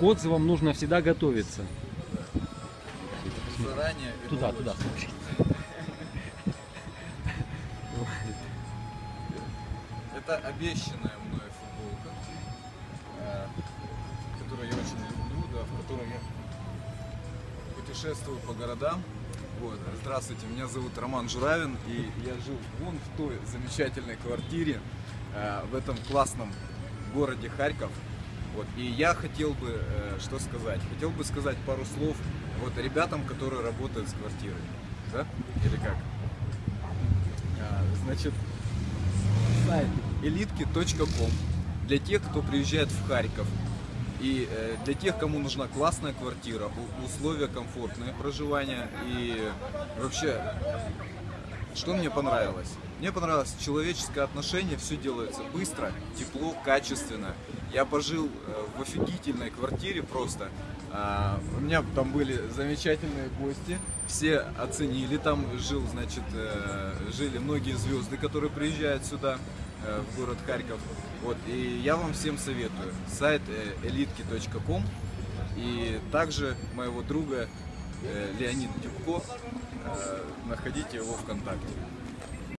к отзывам нужно всегда готовиться. Заранее. Туда, туда. Это обещанная мной футболка, э, которую я очень люблю, да, в которой я путешествую по городам. Вот. Здравствуйте, меня зовут Роман Журавин, и я жил вон в той замечательной квартире э, в этом классном городе Харьков. Вот. И я хотел бы э, что сказать? Хотел бы сказать пару слов вот ребятам, которые работают с квартирой. Да? Или как? А, значит, сайт elitki.com для тех, кто приезжает в Харьков. И э, для тех, кому нужна классная квартира, условия комфортные проживания и вообще, что мне понравилось? Мне понравилось человеческое отношение, все делается быстро, тепло, качественно. Я пожил э, в офигительной квартире просто. А, у меня там были замечательные гости, все оценили. Там жил, значит, э, жили многие звезды, которые приезжают сюда, э, в город Харьков. Вот, и я вам всем советую. Сайт elitki.com и также моего друга э, Леонид Дюбко. Находите его ВКонтакте.